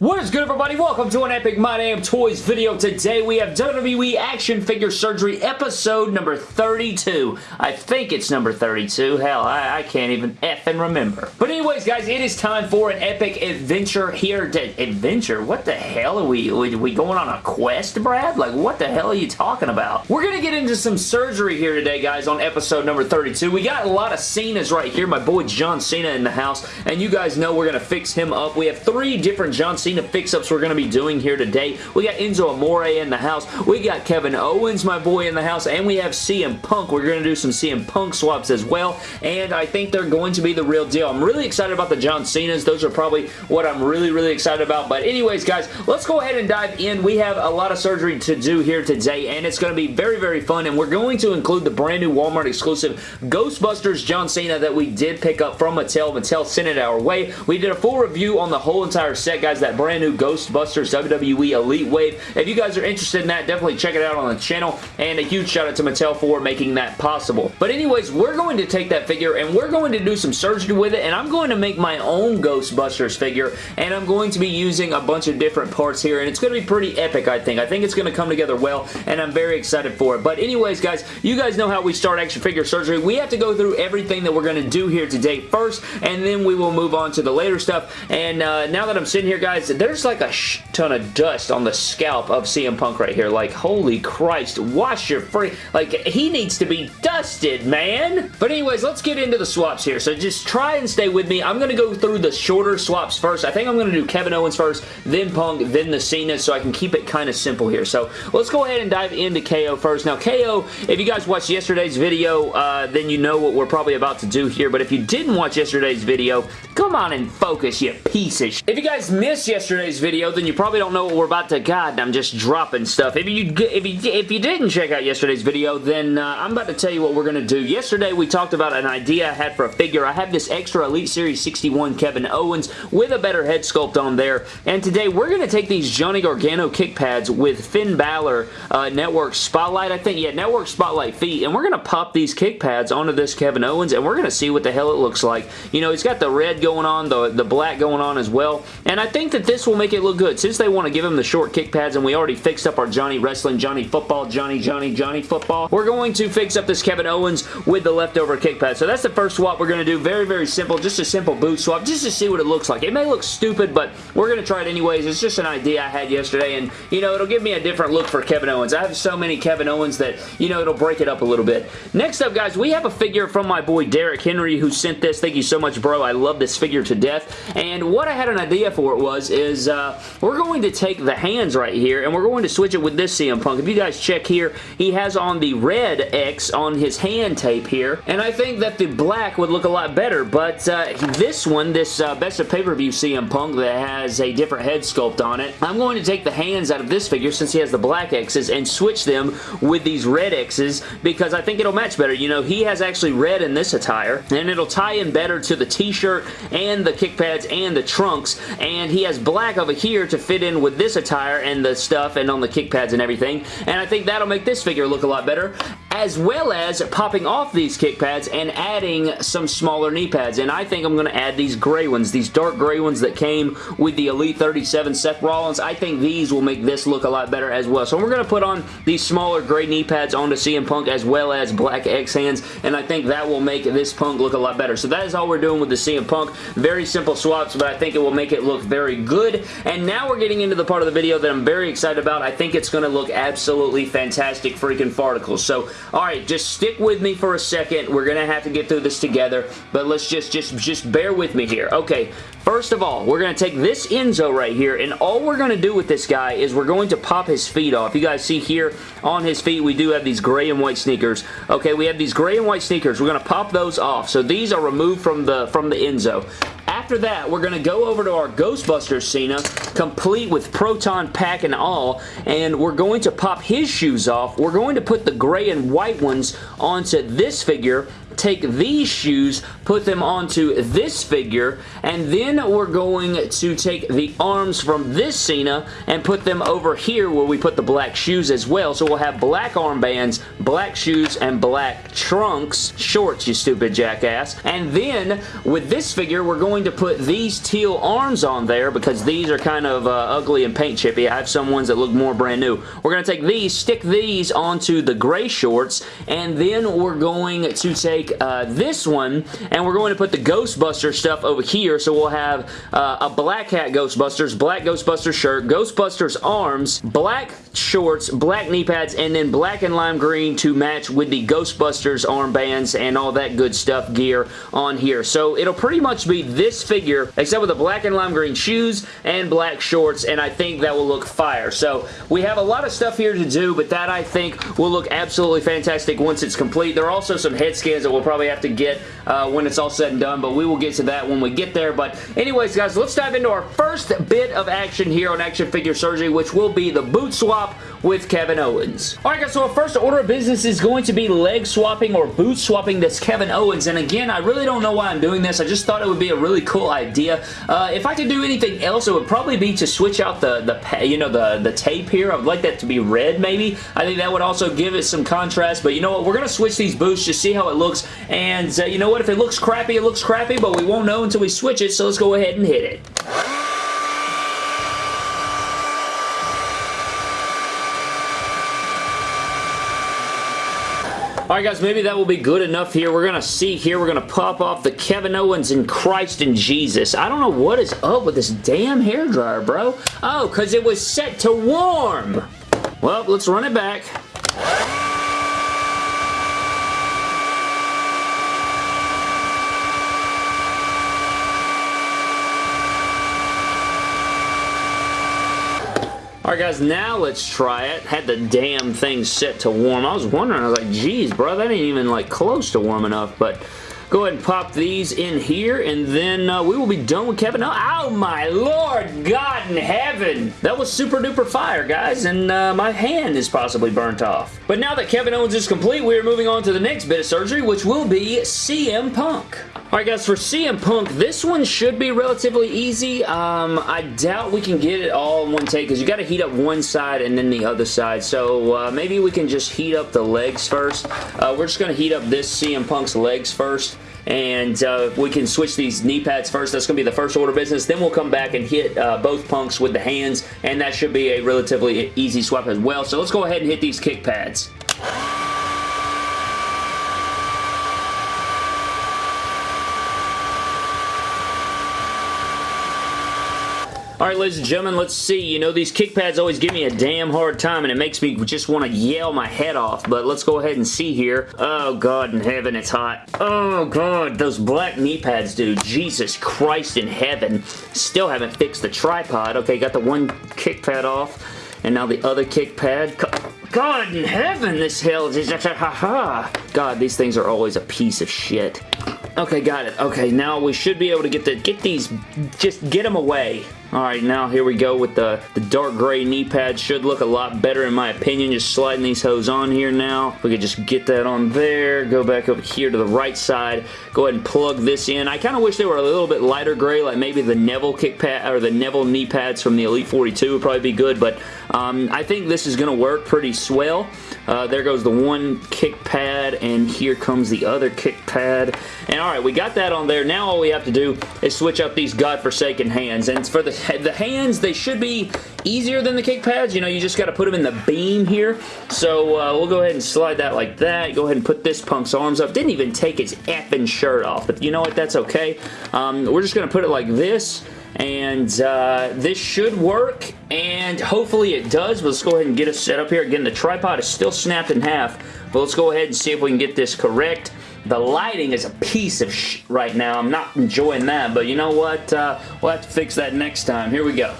What is good everybody? Welcome to an Epic My Damn Toys video. Today we have WWE Action Figure Surgery episode number 32. I think it's number 32. Hell, I, I can't even effing remember. But anyways guys, it is time for an epic adventure here. To, adventure? What the hell are we, are we going on a quest, Brad? Like what the hell are you talking about? We're going to get into some surgery here today guys on episode number 32. We got a lot of Cena's right here. My boy John Cena in the house and you guys know we're going to fix him up. We have three different John Cena Cena fix-ups we're going to be doing here today. We got Enzo Amore in the house. We got Kevin Owens, my boy, in the house. And we have CM Punk. We're going to do some CM Punk swaps as well. And I think they're going to be the real deal. I'm really excited about the John Cena's. Those are probably what I'm really, really excited about. But anyways, guys, let's go ahead and dive in. We have a lot of surgery to do here today. And it's going to be very, very fun. And we're going to include the brand new Walmart exclusive Ghostbusters John Cena that we did pick up from Mattel. Mattel sent it our way. We did a full review on the whole entire set, guys. That brand new Ghostbusters WWE Elite Wave. If you guys are interested in that, definitely check it out on the channel, and a huge shout out to Mattel for making that possible. But anyways, we're going to take that figure, and we're going to do some surgery with it, and I'm going to make my own Ghostbusters figure, and I'm going to be using a bunch of different parts here, and it's going to be pretty epic, I think. I think it's going to come together well, and I'm very excited for it. But anyways, guys, you guys know how we start action figure surgery. We have to go through everything that we're going to do here today first, and then we will move on to the later stuff. And uh, now that I'm sitting here, guys, there's like a ton of dust on the scalp of CM Punk right here. Like, holy Christ, wash your free... Like, he needs to be dusted, man! But anyways, let's get into the swaps here. So just try and stay with me. I'm going to go through the shorter swaps first. I think I'm going to do Kevin Owens first, then Punk, then the Cena, so I can keep it kind of simple here. So let's go ahead and dive into KO first. Now, KO, if you guys watched yesterday's video, uh, then you know what we're probably about to do here. But if you didn't watch yesterday's video, come on and focus, you piece of If you guys missed yesterday's video, then you probably don't know what we're about to... God, I'm just dropping stuff. If you if you, if you didn't check out yesterday's video, then uh, I'm about to tell you what we're going to do. Yesterday, we talked about an idea I had for a figure. I have this extra Elite Series 61 Kevin Owens with a better head sculpt on there. And today, we're going to take these Johnny Gargano kick pads with Finn Balor uh, Network Spotlight, I think. Yeah, Network Spotlight feet. And we're going to pop these kick pads onto this Kevin Owens, and we're going to see what the hell it looks like. You know, he's got the red going on, the, the black going on as well. And I think that this will make it look good. Since they want to give him the short kick pads and we already fixed up our Johnny Wrestling, Johnny Football, Johnny, Johnny, Johnny Football, we're going to fix up this Kevin Owens with the leftover kick pad. So that's the first swap we're going to do. Very, very simple. Just a simple boot swap just to see what it looks like. It may look stupid, but we're going to try it anyways. It's just an idea I had yesterday and, you know, it'll give me a different look for Kevin Owens. I have so many Kevin Owens that, you know, it'll break it up a little bit. Next up, guys, we have a figure from my boy Derek Henry who sent this. Thank you so much, bro. I love this figure to death. And what I had an idea for it was, is uh, we're going to take the hands right here and we're going to switch it with this CM Punk. If you guys check here, he has on the red X on his hand tape here and I think that the black would look a lot better but uh, this one, this uh, Best of Pay-Per-View CM Punk that has a different head sculpt on it, I'm going to take the hands out of this figure since he has the black X's and switch them with these red X's because I think it'll match better. You know, he has actually red in this attire and it'll tie in better to the t-shirt and the kick pads and the trunks and he has black over here to fit in with this attire and the stuff and on the kick pads and everything. And I think that'll make this figure look a lot better as well as popping off these kick pads and adding some smaller knee pads. And I think I'm going to add these gray ones, these dark gray ones that came with the Elite 37 Seth Rollins. I think these will make this look a lot better as well. So we're going to put on these smaller gray knee pads onto CM Punk as well as black X hands. And I think that will make this Punk look a lot better. So that is all we're doing with the CM Punk. Very simple swaps, but I think it will make it look very good. And now we're getting into the part of the video that I'm very excited about. I think it's going to look absolutely fantastic freaking farticles. So Alright, just stick with me for a second. We're going to have to get through this together, but let's just, just, just bear with me here. Okay, first of all, we're going to take this Enzo right here, and all we're going to do with this guy is we're going to pop his feet off. You guys see here on his feet, we do have these gray and white sneakers. Okay, we have these gray and white sneakers. We're going to pop those off. So these are removed from the, from the Enzo. After that, we're going to go over to our Ghostbusters Cena, complete with Proton Pack and all, and we're going to pop his shoes off. We're going to put the gray and white ones onto this figure, take these shoes, put them onto this figure, and then we're going to take the arms from this Cena and put them over here where we put the black shoes as well. So we'll have black armbands, black shoes, and black trunks. Shorts, you stupid jackass. And then with this figure, we're going to put these teal arms on there because these are kind of uh, ugly and paint chippy. I have some ones that look more brand new. We're going to take these, stick these onto the gray shorts, and then we're going to take uh, this one, and we're going to put the Ghostbuster stuff over here. So we'll have uh, a black hat Ghostbusters, black Ghostbusters shirt, Ghostbusters arms, black shorts, black knee pads, and then black and lime green to match with the Ghostbusters armbands and all that good stuff gear on here. So it'll pretty much be this figure, except with the black and lime green shoes and black shorts, and I think that will look fire. So we have a lot of stuff here to do, but that I think will look absolutely fantastic once it's complete. There are also some head scans that we'll probably have to get uh, when it's all said and done, but we will get to that when we get there. But anyways, guys, let's dive into our first bit of action here on Action Figure Surgery, which will be the boot swap with Kevin Owens. Alright guys, so our first order of business is going to be leg swapping or boot swapping this Kevin Owens, and again, I really don't know why I'm doing this. I just thought it would be a really cool idea. Uh, if I could do anything else, it would probably be to switch out the, the you know, the, the tape here. I'd like that to be red, maybe. I think that would also give it some contrast, but you know what? We're going to switch these boots, just see how it looks, and uh, you know what? If it looks crappy, it looks crappy, but we won't know until we switch it, so let's go ahead and hit it. Guys, maybe that will be good enough here. We're going to see here. We're going to pop off the Kevin Owens and Christ and Jesus. I don't know what is up with this damn hairdryer, bro. Oh, because it was set to warm. Well, let's run it back. Alright guys, now let's try it. Had the damn thing set to warm. I was wondering, I was like, geez, bro, that ain't even like close to warm enough, but go ahead and pop these in here, and then uh, we will be done with Kevin. Oh, oh, my Lord God in heaven! That was super duper fire, guys, and uh, my hand is possibly burnt off. But now that Kevin Owens is complete, we are moving on to the next bit of surgery, which will be CM Punk. Alright guys, for CM Punk, this one should be relatively easy. Um, I doubt we can get it all in one take because you got to heat up one side and then the other side. So uh, maybe we can just heat up the legs first. Uh, we're just going to heat up this CM Punk's legs first and uh, we can switch these knee pads first. That's going to be the first order business. Then we'll come back and hit uh, both punks with the hands, and that should be a relatively easy swap as well. So let's go ahead and hit these kick pads. Alright, ladies and gentlemen, let's see. You know, these kick pads always give me a damn hard time, and it makes me just want to yell my head off, but let's go ahead and see here. Oh, God in heaven, it's hot. Oh, God, those black knee pads, dude. Jesus Christ in heaven. Still haven't fixed the tripod. Okay, got the one kick pad off, and now the other kick pad. God in heaven, this hell is just a ha-ha. God, these things are always a piece of shit. Okay, got it. Okay, now we should be able to get the get these, just get them away. Alright, now here we go with the, the dark gray knee pad. Should look a lot better in my opinion. Just sliding these hose on here now. We could just get that on there. Go back over here to the right side. Go ahead and plug this in. I kind of wish they were a little bit lighter gray, like maybe the Neville kick pad or the Neville knee pads from the Elite 42 would probably be good, but um, I think this is going to work pretty swell. Uh, there goes the one kick pad, and here comes the other kick pad. And alright, we got that on there. Now all we have to do is switch up these godforsaken hands. And for the the hands, they should be easier than the kick pads. You know, you just got to put them in the beam here. So uh, we'll go ahead and slide that like that. Go ahead and put this punk's arms up. Didn't even take his effing shirt off. But you know what? That's okay. Um, we're just going to put it like this and uh, this should work and hopefully it does let's go ahead and get it set up here again the tripod is still snapped in half but let's go ahead and see if we can get this correct the lighting is a piece of sh right now. I'm not enjoying that, but you know what? Uh, we'll have to fix that next time. Here we go.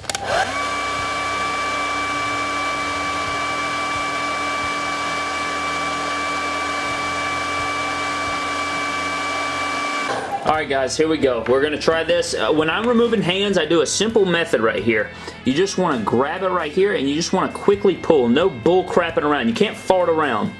Alright guys, here we go. We're going to try this. Uh, when I'm removing hands, I do a simple method right here. You just want to grab it right here and you just want to quickly pull. No bull crapping around. You can't fart around.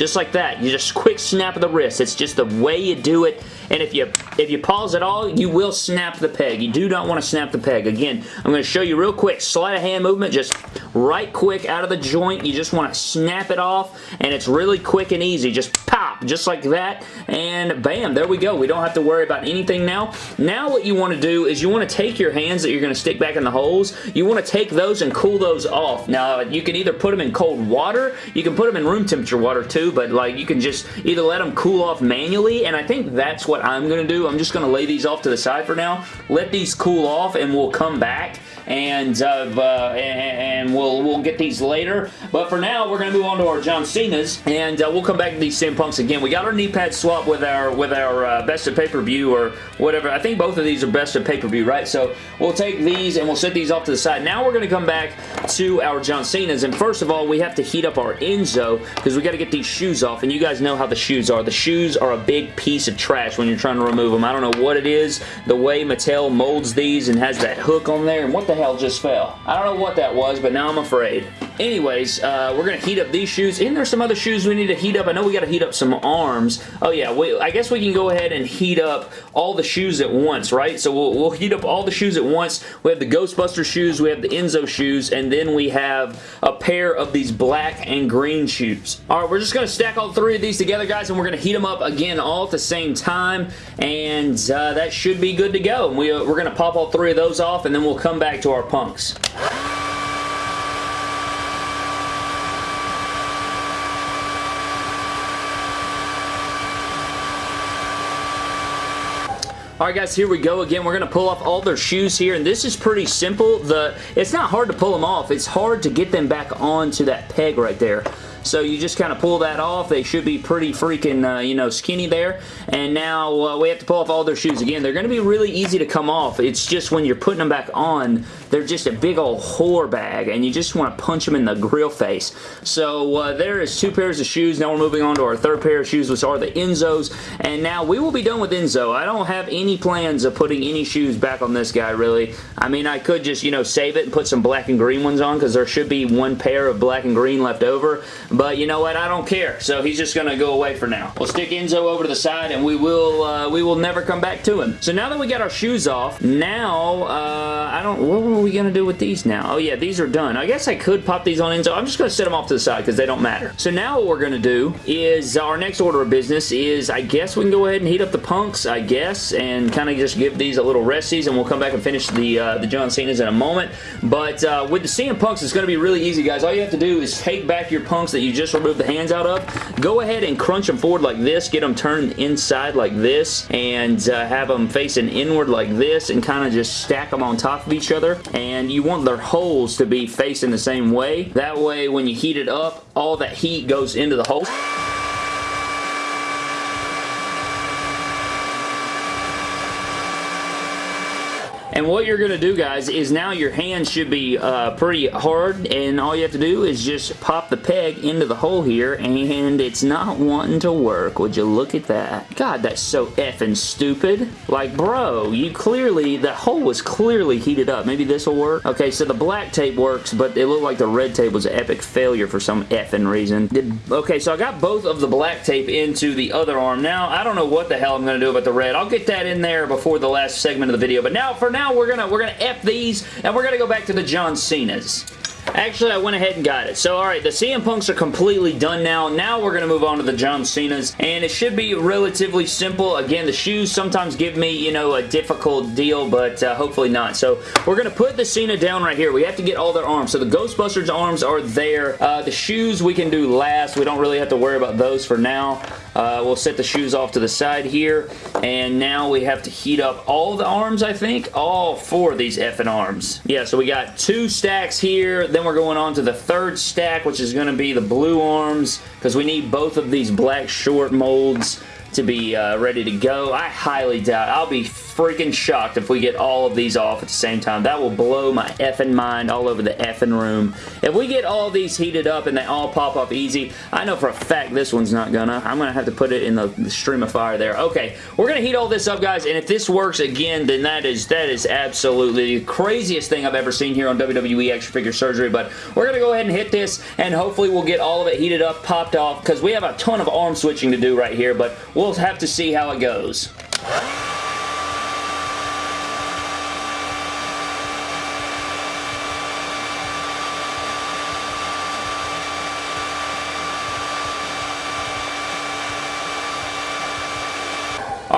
Just like that. You just quick snap of the wrist. It's just the way you do it, and if you if you pause at all, you will snap the peg. You do not want to snap the peg. Again, I'm going to show you real quick. Sleight of hand movement, just right quick out of the joint. You just want to snap it off, and it's really quick and easy. Just pop, just like that, and bam, there we go. We don't have to worry about anything now. Now what you want to do is you want to take your hands that you're going to stick back in the holes, you want to take those and cool those off. Now, you can either put them in cold water, you can put them in room temperature water too, but like you can just either let them cool off manually, and I think that's what I'm going to do. I'm just going to lay these off to the side for now, let these cool off, and we'll come back and uh, uh, and we'll we'll get these later. But for now, we're to move on to our John Cena's, and uh, we'll come back to these CM Punks again. We got our knee pad swap with our with our uh, best of pay-per-view or whatever. I think both of these are best of pay-per-view, right? So we'll take these and we'll set these off to the side. Now we're to come back to our John Cena's, and first of all, we have to heat up our Enzo because we got to get these shoes off, and you guys know how the shoes are. The shoes are a big piece of trash when you're trying to remove them. I don't know what it is, the way Mattel molds these and has that hook on there, and what the hell just fell? I don't know what that was, but now I'm afraid. Anyways, uh, we're going to heat up these shoes. And there's some other shoes we need to heat up. I know we got to heat up some arms. Oh yeah, we, I guess we can go ahead and heat up all the shoes at once, right? So we'll, we'll heat up all the shoes at once. We have the Ghostbuster shoes, we have the Enzo shoes, and then we have a pair of these black and green shoes. Alright, we're just going to stack all three of these together, guys, and we're going to heat them up again all at the same time, and uh, that should be good to go. We, uh, we're going to pop all three of those off, and then we'll come back to our punks. Alright guys, here we go again. We're going to pull off all their shoes here, and this is pretty simple. The It's not hard to pull them off. It's hard to get them back onto that peg right there. So you just kind of pull that off. They should be pretty freaking, uh, you know, skinny there. And now uh, we have to pull off all their shoes again. They're going to be really easy to come off. It's just when you're putting them back on, they're just a big old whore bag, and you just want to punch them in the grill face. So uh, there is two pairs of shoes. Now we're moving on to our third pair of shoes, which are the Enzos. And now we will be done with Enzo. I don't have any plans of putting any shoes back on this guy, really. I mean, I could just, you know, save it and put some black and green ones on, because there should be one pair of black and green left over. But you know what? I don't care. So he's just going to go away for now. We'll stick Enzo over to the side and we will uh, we will never come back to him. So now that we got our shoes off, now uh, I don't... What were we going to do with these now? Oh yeah, these are done. I guess I could pop these on Enzo. I'm just going to set them off to the side because they don't matter. So now what we're going to do is our next order of business is I guess we can go ahead and heat up the punks, I guess, and kind of just give these a little resties and we'll come back and finish the, uh, the John Cena's in a moment. But uh, with the CM Punks, it's going to be really easy, guys. All you have to do is take back your punks that you just remove the hands out of, go ahead and crunch them forward like this, get them turned inside like this, and uh, have them facing inward like this, and kind of just stack them on top of each other, and you want their holes to be facing the same way. That way, when you heat it up, all that heat goes into the hole. And what you're going to do, guys, is now your hands should be uh, pretty hard, and all you have to do is just pop the peg into the hole here, and it's not wanting to work. Would you look at that? God, that's so effing stupid. Like, bro, you clearly, the hole was clearly heated up. Maybe this will work? Okay, so the black tape works, but it looked like the red tape was an epic failure for some effing reason. Did, okay, so I got both of the black tape into the other arm. Now, I don't know what the hell I'm going to do about the red. I'll get that in there before the last segment of the video, but now, for now, now we're gonna we're gonna F these and we're gonna go back to the John Cena's. Actually, I went ahead and got it. So, alright, the CM Punks are completely done now. Now we're going to move on to the John Cena's, and it should be relatively simple. Again, the shoes sometimes give me, you know, a difficult deal, but uh, hopefully not. So, we're going to put the Cena down right here. We have to get all their arms. So, the Ghostbusters arms are there. Uh, the shoes we can do last. We don't really have to worry about those for now. Uh, we'll set the shoes off to the side here, and now we have to heat up all the arms, I think. All four of these effing arms. Yeah, so we got two stacks here, then we're going on to the third stack, which is going to be the blue arms, because we need both of these black short molds to be uh, ready to go. I highly doubt. I'll be freaking shocked if we get all of these off at the same time. That will blow my effing mind all over the effing room. If we get all these heated up and they all pop up easy, I know for a fact this one's not gonna. I'm gonna have to put it in the, the stream of fire there. Okay, we're gonna heat all this up, guys, and if this works again, then that is that is absolutely the craziest thing I've ever seen here on WWE Extra Figure Surgery, but we're gonna go ahead and hit this, and hopefully we'll get all of it heated up, popped off, because we have a ton of arm switching to do right here, but we'll have to see how it goes.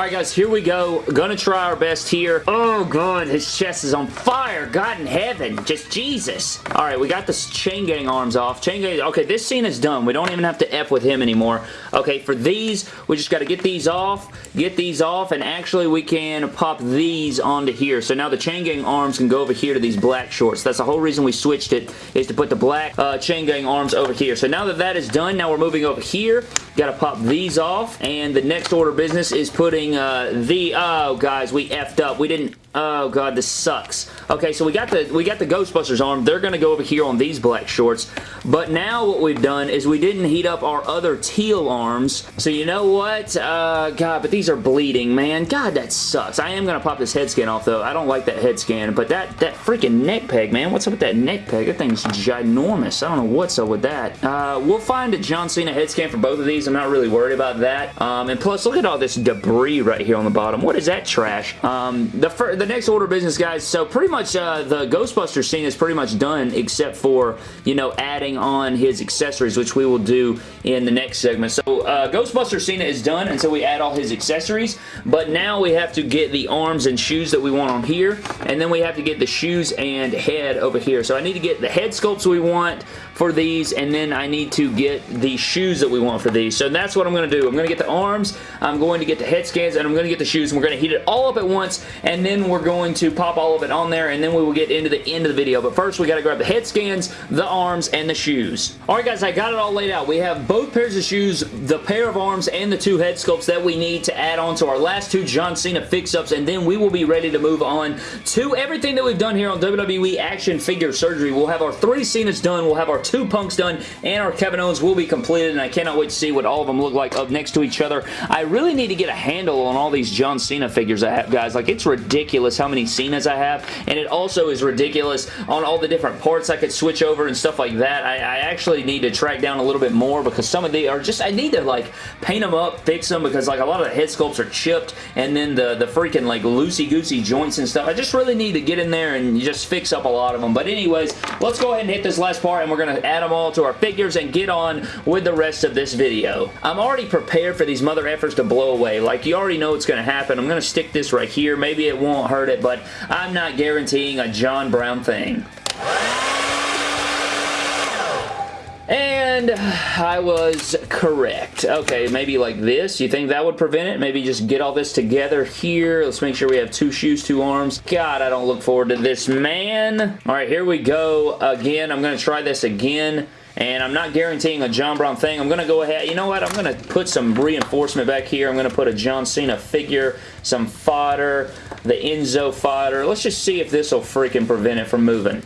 Alright guys, here we go. Gonna try our best here. Oh god, his chest is on fire. God in heaven. Just Jesus. Alright, we got the chain gang arms off. Chain gang, okay, this Cena is done. We don't even have to F with him anymore. Okay, for these, we just gotta get these off, get these off, and actually we can pop these onto here. So now the chain gang arms can go over here to these black shorts. That's the whole reason we switched it, is to put the black uh, chain gang arms over here. So now that that is done, now we're moving over here. Gotta pop these off, and the next order business is putting uh, the... Oh, guys, we effed up. We didn't Oh god, this sucks. Okay, so we got the we got the Ghostbusters arm. They're going to go over here on these black shorts. But now what we've done is we didn't heat up our other teal arms. So you know what? Uh, god, but these are bleeding, man. God, that sucks. I am going to pop this head scan off, though. I don't like that head scan. But that, that freaking neck peg, man. What's up with that neck peg? That thing's ginormous. I don't know what's up with that. Uh, we'll find a John Cena head scan for both of these. I'm not really worried about that. Um, and plus, look at all this debris right here on the bottom. What is that trash? Um, the the next order business, guys, so pretty much uh, the Ghostbuster Cena is pretty much done except for, you know, adding on his accessories, which we will do in the next segment. So uh, Ghostbuster Cena is done until we add all his accessories, but now we have to get the arms and shoes that we want on here, and then we have to get the shoes and head over here. So I need to get the head sculpts we want for these, and then I need to get the shoes that we want for these. So that's what I'm going to do. I'm going to get the arms, I'm going to get the head scans, and I'm going to get the shoes, and we're going to heat it all up at once, and then we're going to pop all of it on there, and then we will get into the end of the video. But first, we got to grab the head scans, the arms, and the shoes. Alright guys, I got it all laid out. We have both pairs of shoes, the pair of arms, and the two head sculpts that we need to add on to our last two John Cena fix-ups, and then we will be ready to move on to everything that we've done here on WWE Action Figure Surgery. We'll have our three Cenas done, we'll have our two Punks done, and our Kevin Owens will be completed, and I cannot wait to see what all of them look like up next to each other. I really need to get a handle on all these John Cena figures I have, guys. Like, it's ridiculous how many Cenas I have, and it also is ridiculous on all the different parts I could switch over and stuff like that. I, I actually need to track down a little bit more because some of the are just, I need to, like, paint them up, fix them, because, like, a lot of the head sculpts are chipped, and then the, the freaking, like, loosey-goosey joints and stuff. I just really need to get in there and just fix up a lot of them. But anyways, let's go ahead and hit this last part, and we're going to add them all to our figures and get on with the rest of this video. I'm already prepared for these mother efforts to blow away. Like, you already know what's going to happen. I'm going to stick this right here. Maybe it won't hurt it, but I'm not guaranteeing a John Brown thing. And I was correct. Okay, maybe like this. You think that would prevent it? Maybe just get all this together here. Let's make sure we have two shoes, two arms. God, I don't look forward to this, man. All right, here we go again. I'm going to try this again. And I'm not guaranteeing a John Brown thing. I'm going to go ahead. You know what? I'm going to put some reinforcement back here. I'm going to put a John Cena figure, some fodder, the Enzo fodder. Let's just see if this will freaking prevent it from moving.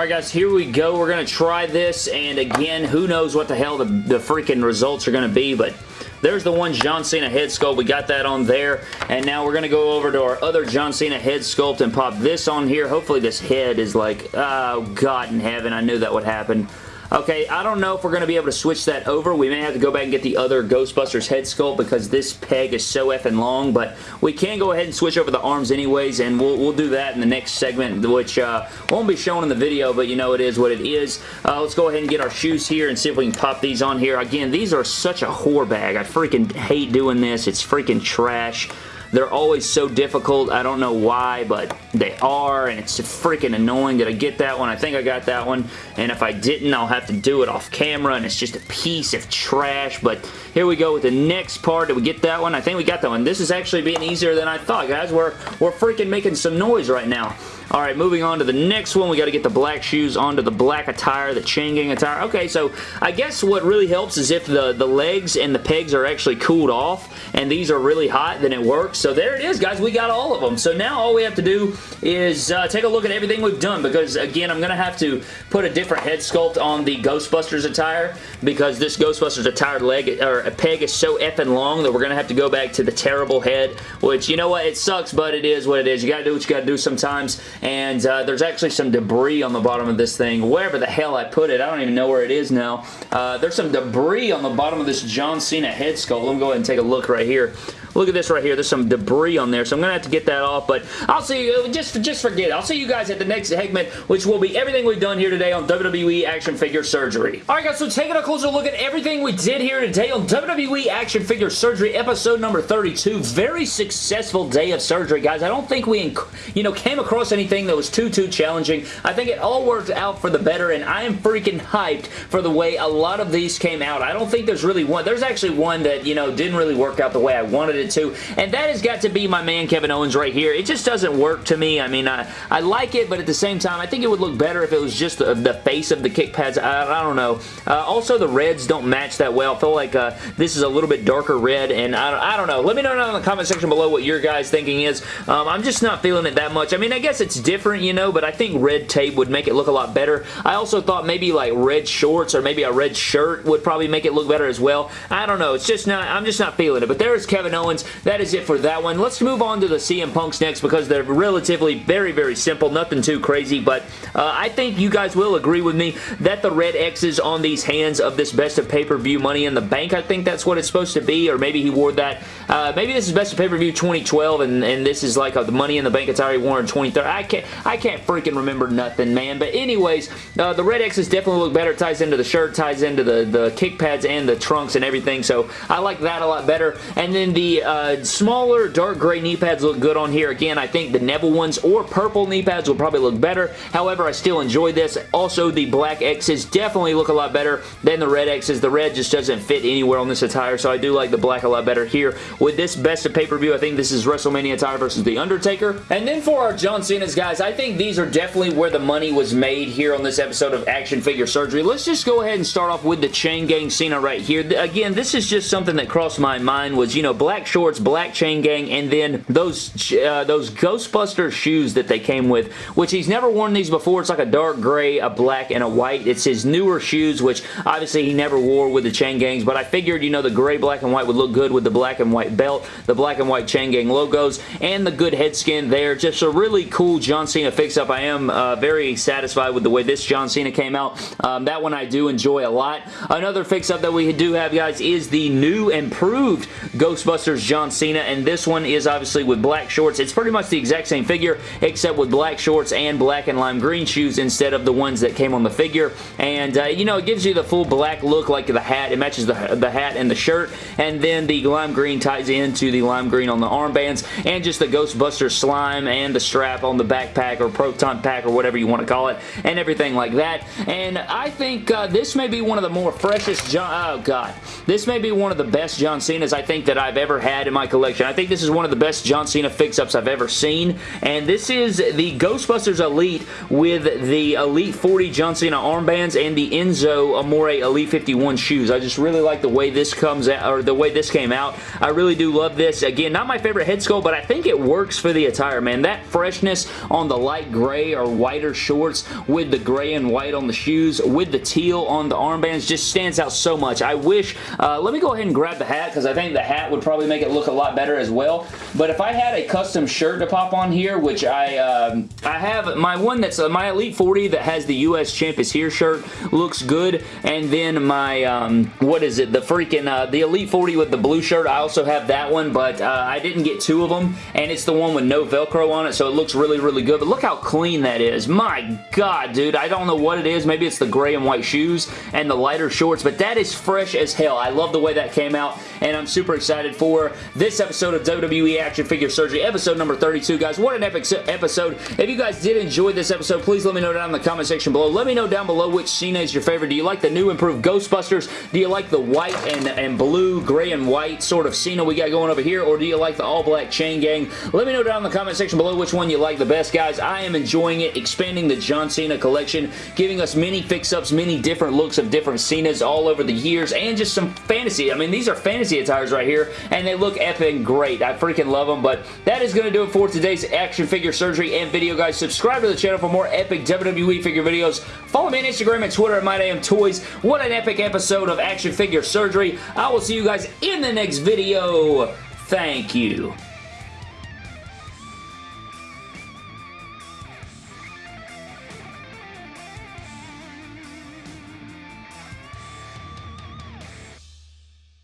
Alright guys, here we go. We're going to try this, and again, who knows what the hell the, the freaking results are going to be, but there's the one John Cena head sculpt. We got that on there. And now we're going to go over to our other John Cena head sculpt and pop this on here. Hopefully this head is like, oh, God in heaven. I knew that would happen. Okay, I don't know if we're going to be able to switch that over. We may have to go back and get the other Ghostbusters head sculpt because this peg is so effing long, but we can go ahead and switch over the arms anyways, and we'll, we'll do that in the next segment, which uh, won't be shown in the video, but you know it is what it is. Uh, let's go ahead and get our shoes here and see if we can pop these on here. Again, these are such a whore bag. I freaking hate doing this. It's freaking trash. They're always so difficult. I don't know why, but they are, and it's freaking annoying. Did I get that one? I think I got that one, and if I didn't, I'll have to do it off camera, and it's just a piece of trash, but here we go with the next part. Did we get that one? I think we got that one. This is actually being easier than I thought, guys. We're, we're freaking making some noise right now. All right, moving on to the next one. We got to get the black shoes onto the black attire, the chain gang attire. Okay, so I guess what really helps is if the, the legs and the pegs are actually cooled off and these are really hot, then it works. So there it is, guys. We got all of them. So now all we have to do is uh, take a look at everything we've done because, again, I'm going to have to put a different head sculpt on the Ghostbusters attire because this Ghostbusters attire leg or a peg is so effing long that we're going to have to go back to the terrible head, which, you know what? It sucks, but it is what it is. You got to do what you got to do sometimes and uh, there's actually some debris on the bottom of this thing. Wherever the hell I put it, I don't even know where it is now. Uh, there's some debris on the bottom of this John Cena head sculpt. Let me go ahead and take a look right here. Look at this right here. There's some debris on there, so I'm going to have to get that off, but I'll see you, just, just forget it. I'll see you guys at the next segment, which will be everything we've done here today on WWE Action Figure Surgery. Alright guys, so taking a closer look at everything we did here today on WWE Action Figure Surgery, episode number 32. Very successful day of surgery, guys. I don't think we, you know, came across anything that was too, too challenging. I think it all worked out for the better, and I am freaking hyped for the way a lot of these came out. I don't think there's really one. There's actually one that, you know, didn't really work out the way I wanted it to, and that has got to be my man Kevin Owens right here. It just doesn't work to me. I mean, I, I like it, but at the same time, I think it would look better if it was just the, the face of the kick pads. I, I don't know. Uh, also, the reds don't match that well. I feel like uh, this is a little bit darker red, and I, I don't know. Let me know down in the comment section below what your guys' thinking is. Um, I'm just not feeling it that much. I mean, I guess it's different, you know, but I think red tape would make it look a lot better. I also thought maybe like red shorts or maybe a red shirt would probably make it look better as well. I don't know. It's just not, I'm just not feeling it. But there's Kevin Owens. That is it for that one. Let's move on to the CM Punks next because they're relatively very, very simple. Nothing too crazy, but uh, I think you guys will agree with me that the red X's on these hands of this Best of Pay-Per-View Money in the Bank, I think that's what it's supposed to be, or maybe he wore that. Uh, maybe this is Best of Pay-Per-View 2012, and, and this is like a, the Money in the Bank it's already worn in 2013. I can't, I can't freaking remember nothing, man. But anyways, uh, the red X's definitely look better. It ties into the shirt, ties into the, the kick pads and the trunks and everything, so I like that a lot better. And then the uh, smaller dark gray knee pads look good on here. Again, I think the Neville ones or purple knee pads will probably look better. However, I still enjoy this. Also, the black X's definitely look a lot better than the red X's. The red just doesn't fit anywhere on this attire, so I do like the black a lot better here. With this best of pay-per-view, I think this is WrestleMania attire versus The Undertaker. And then for our John Cena's, guys, I think these are definitely where the money was made here on this episode of Action Figure Surgery. Let's just go ahead and start off with the Chain Gang Cena right here. Again, this is just something that crossed my mind was, you know, black shorts, black Chain Gang, and then those uh, those Ghostbuster shoes that they came with, which he's never worn these before. It's like a dark gray, a black, and a white. It's his newer shoes, which obviously he never wore with the Chain Gangs, but I figured, you know, the gray, black, and white would look good with the black and white belt, the black and white Chain Gang logos, and the good head skin there. Just a really cool John Cena fix-up. I am uh, very satisfied with the way this John Cena came out. Um, that one I do enjoy a lot. Another fix-up that we do have, guys, is the new improved Ghostbusters John Cena, and this one is obviously with black shorts. It's pretty much the exact same figure, except with black shorts and black and lime green shoes instead of the ones that came on the figure. And, uh, you know, it gives you the full black look like the hat. It matches the, the hat and the shirt. And then the lime green ties into the lime green on the armbands. And just the Ghostbuster slime and the strap on the backpack or proton pack or whatever you want to call it. And everything like that. And I think uh, this may be one of the more freshest John... Oh, God. This may be one of the best John Cena's I think that I've ever had in my collection. I think this is one of the best John Cena fix-ups I've ever seen. And this is the Ghostbusters Elite with the Elite 40 John Cena armbands and the Enzo Amore Elite 51 shoes. I just really like the way this comes out, or the way this came out. I really do love this. Again, not my favorite head sculpt, but I think it works for the attire, man. That freshness on the light gray or whiter shorts with the gray and white on the shoes, with the teal on the armbands, just stands out so much. I wish, uh, let me go ahead and grab the hat, because I think the hat would probably make it look a lot better as well. But if I had a custom shirt to pop on here, which I um, I have my one that's uh, my Elite 40 that has the US Champ is here shirt looks good, and then my um, what is it? The freaking uh, the Elite 40 with the blue shirt. I also have that one, but uh, I didn't get two of them, and it's the one with no Velcro on it, so it looks really really good. But look how clean that is. My God, dude, I don't know what it is. Maybe it's the gray and white shoes and the lighter shorts, but that is fresh as hell. I love the way that came out, and I'm super excited for this episode of WWE Action Figure Surgery, episode number 32, guys. What an epic episode. If you guys did enjoy this episode, please let me know down in the comment section below. Let me know down below which Cena is your favorite. Do you like the new improved Ghostbusters? Do you like the white and, and blue, gray and white sort of Cena we got going over here? Or do you like the all-black chain gang? Let me know down in the comment section below which one you like the best, guys. I am enjoying it, expanding the John Cena collection, giving us many fix-ups, many different looks of different Cenas all over the years, and just some fantasy. I mean, these are fantasy attires right here, and they look epic great. I freaking love them, but that is going to do it for today's action figure surgery and video, guys. Subscribe to the channel for more epic WWE figure videos. Follow me on Instagram and Twitter at MyDamnToys. What an epic episode of action figure surgery. I will see you guys in the next video. Thank you.